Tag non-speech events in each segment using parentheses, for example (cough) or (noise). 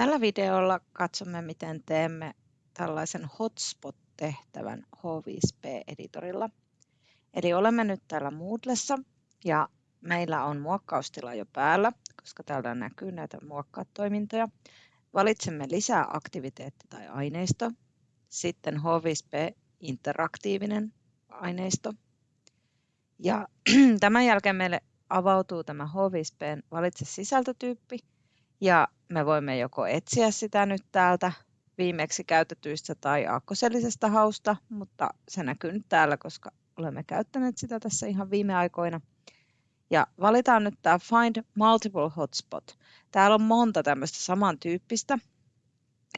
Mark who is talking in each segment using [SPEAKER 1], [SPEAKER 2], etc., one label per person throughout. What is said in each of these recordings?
[SPEAKER 1] Tällä videolla katsomme, miten teemme tällaisen hotspot-tehtävän H5P-editorilla. Eli olemme nyt täällä Moodlessa ja meillä on muokkaustila jo päällä, koska täällä näkyy näitä muokkaatoimintoja. Valitsemme lisää aktiviteetti tai aineisto, sitten H5P interaktiivinen aineisto. Ja (clears throat) tämän jälkeen meille avautuu tämä H5P valitse sisältötyyppi ja me voimme joko etsiä sitä nyt täältä viimeksi käytetyistä tai aakkosellisesta hausta, mutta se näkyy nyt täällä, koska olemme käyttäneet sitä tässä ihan viime aikoina. Ja valitaan nyt tämä Find Multiple Hotspot. Täällä on monta tämmöistä samantyyppistä.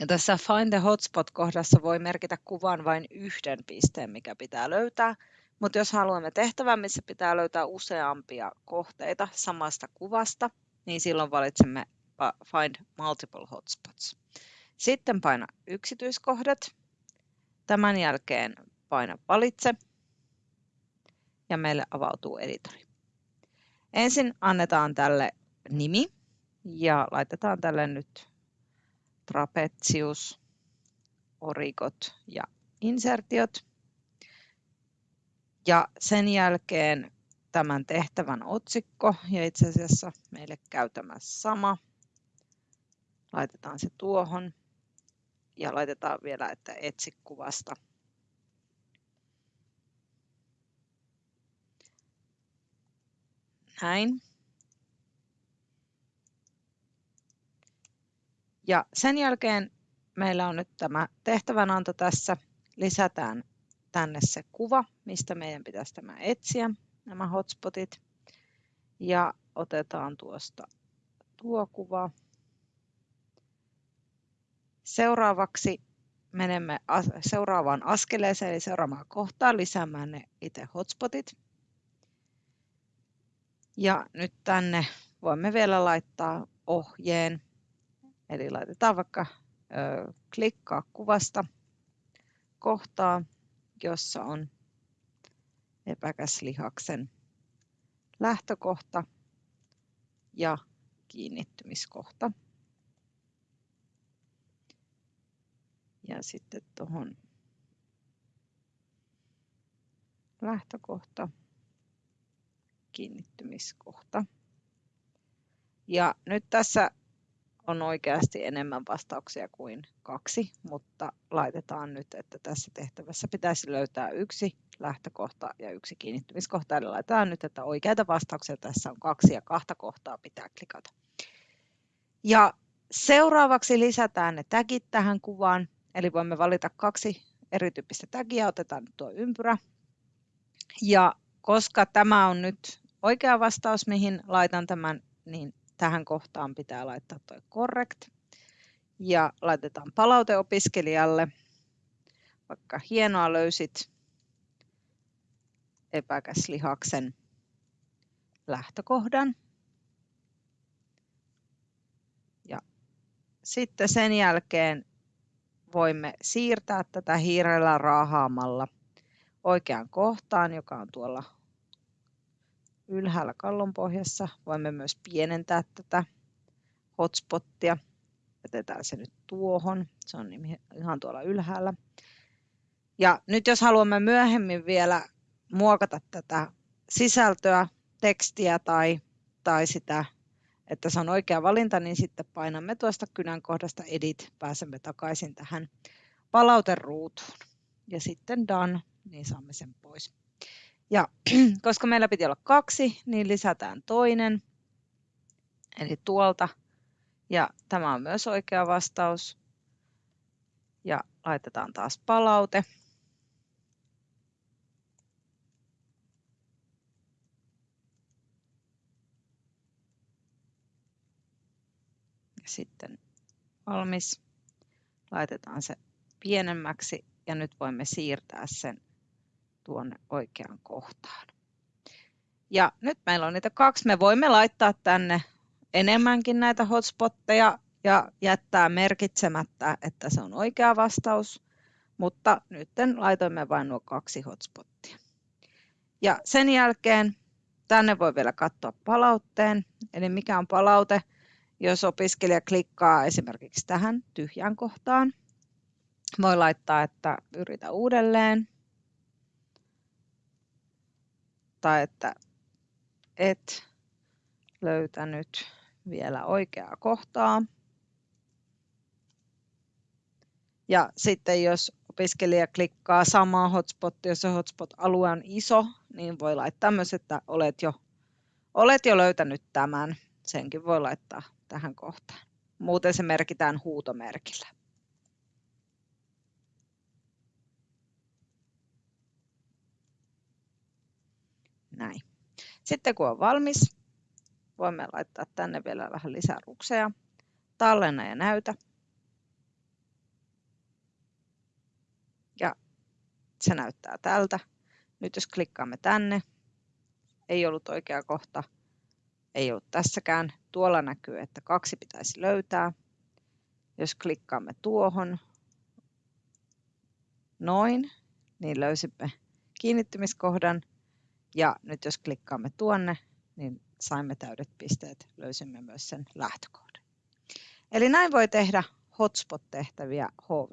[SPEAKER 1] Ja tässä Find the Hotspot-kohdassa voi merkitä kuvan vain yhden pisteen, mikä pitää löytää. Mutta jos haluamme tehtävän, missä pitää löytää useampia kohteita samasta kuvasta, niin silloin valitsemme Find Multiple Hotspots. Sitten paina yksityiskohdat. Tämän jälkeen paina valitse ja meille avautuu editori. Ensin annetaan tälle nimi ja laitetaan tälle nyt trapezius, origot ja insertiot. Ja sen jälkeen tämän tehtävän otsikko ja itse asiassa meille käy tämä sama Laitetaan se tuohon ja laitetaan vielä, että etsi kuvasta. Näin. Ja sen jälkeen meillä on nyt tämä tehtävänanto tässä. Lisätään tänne se kuva, mistä meidän pitäisi tämä etsiä, nämä hotspotit. Ja otetaan tuosta tuo kuva. Seuraavaksi menemme seuraavaan askeleeseen, eli seuraavaan kohtaan lisäämään ne itse hotspotit. Ja nyt tänne voimme vielä laittaa ohjeen. Eli laitetaan vaikka ö, klikkaa kuvasta kohtaa, jossa on epäkäslihaksen lähtökohta ja kiinnittymiskohta. Ja sitten tuohon lähtökohta, kiinnittymiskohta. Ja nyt tässä on oikeasti enemmän vastauksia kuin kaksi, mutta laitetaan nyt, että tässä tehtävässä pitäisi löytää yksi lähtökohta ja yksi kiinnittymiskohta. Eli laitetaan nyt, että oikeita vastauksia tässä on kaksi ja kahta kohtaa pitää klikata. Ja seuraavaksi lisätään ne tagit tähän kuvaan. Eli voimme valita kaksi erityyppistä tagia, otetaan tuo ympyrä. Ja koska tämä on nyt oikea vastaus, mihin laitan tämän, niin tähän kohtaan pitää laittaa tuo correct. Ja laitetaan palaute opiskelijalle. Vaikka hienoa löysit epäkäslihaksen lähtökohdan. Ja sitten sen jälkeen voimme siirtää tätä hiirellä raahaamalla oikeaan kohtaan, joka on tuolla ylhäällä kallonpohjassa. Voimme myös pienentää tätä hotspottia. Jätetään se nyt tuohon. Se on ihan tuolla ylhäällä. Ja nyt jos haluamme myöhemmin vielä muokata tätä sisältöä, tekstiä tai, tai sitä että se on oikea valinta, niin sitten painamme tuosta kynän kohdasta Edit, pääsemme takaisin tähän palauteruutuun. Ja sitten Done, niin saamme sen pois. Ja (clears throat) koska meillä piti olla kaksi, niin lisätään toinen, eli tuolta. Ja tämä on myös oikea vastaus. Ja laitetaan taas palaute. Sitten valmis. Laitetaan se pienemmäksi ja nyt voimme siirtää sen tuonne oikeaan kohtaan. Ja nyt meillä on niitä kaksi. Me voimme laittaa tänne enemmänkin näitä hotspotteja ja jättää merkitsemättä, että se on oikea vastaus, mutta nyt laitoimme vain nuo kaksi hotspottia. Ja sen jälkeen tänne voi vielä katsoa palautteen, eli mikä on palaute, Jos opiskelija klikkaa esimerkiksi tähän tyhjään kohtaan, voi laittaa, että yritä uudelleen. Tai että et löytänyt vielä oikeaa kohtaa. Ja sitten jos opiskelija klikkaa samaa hotspottia, jos se hotspot-alue on iso, niin voi laittaa myös, että olet jo, olet jo löytänyt tämän. Senkin voi laittaa tähän kohtaan. Muuten se merkitään huutomerkillä. Näin. Sitten kun on valmis, voimme laittaa tänne vielä vähän lisää rukseja. Tallenna ja näytä. Ja se näyttää tältä. Nyt jos klikkaamme tänne, ei ollut oikea kohta, ei ollut tässäkään. Tuolla näkyy, että kaksi pitäisi löytää. Jos klikkaamme tuohon, noin, niin löysimme kiinnittymiskohdan. Ja nyt jos klikkaamme tuonne, niin saimme täydet pisteet, löysimme myös sen lähtökohdan. Eli näin voi tehdä hotspot-tehtäviä HV.